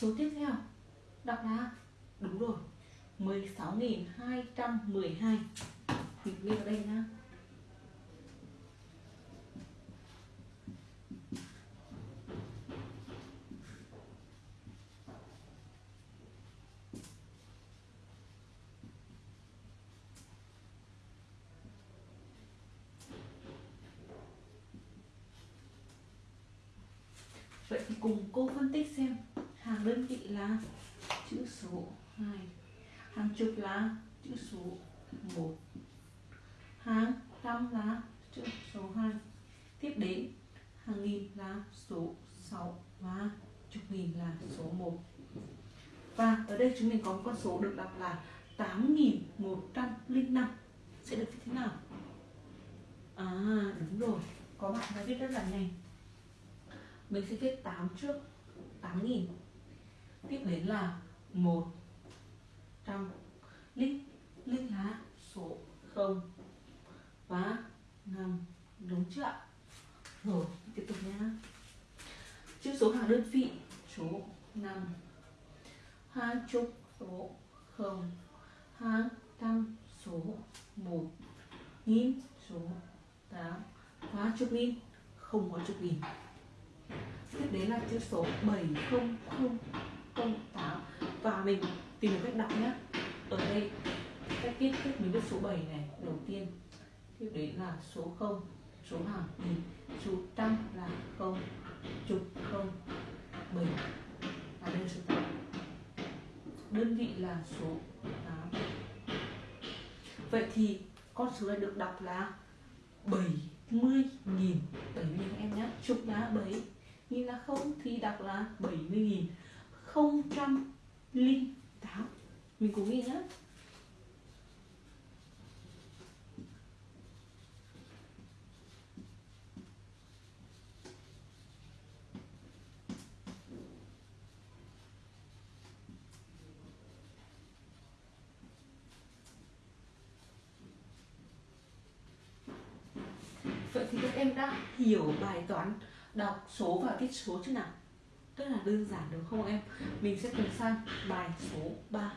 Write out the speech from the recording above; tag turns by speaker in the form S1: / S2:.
S1: số tiếp theo. Đọc là đúng rồi. 16.212 mình ghi vào đây nha Vậy thì cùng cô phân tích xem hàng đơn vị là chữ số 2 hàng chục là chữ số 1 hàng trăm là chữ số 2 tiếp đến, hàng nghìn là số 6 và chục nghìn là số 1 và ở đây chúng mình có một con số được đọc là 8105 sẽ được viết thế nào? À đúng rồi. Có bạn đã viết rất là nhanh. Mình sẽ viết 8 trước 8.000 tiếp đến là 100 lít lít lá số 0 và 5 đúng chưa ạ? Rồi, tiếp tục nhá chữ số hàng đơn vị số 5 hai chục số 0 hai trăm số 1 nghìn số 8 và chục nghìn, không có chục nghìn. Tiếp đến là chữ số 700 không 70008 và mình tìm được cách đọc nhá. Ở đây, cách viết, cách mình viết số 7 này, đầu tiên. Tiếp đến là số 0 số hàng nghìn số trăm là không, chục không, bảy. À, là đây số 8 đơn vị là số 8 vậy thì con số này được đọc là 70 nghìn 70 nghìn em nhé chục là 7 nghìn là không thì đọc là 70 nghìn không trăm linh tám mình cùng ghi nhá Vậy thì các em đã hiểu bài toán đọc số và viết số chưa nào? Rất là đơn giản đúng không em? Mình sẽ cùng sang bài số 3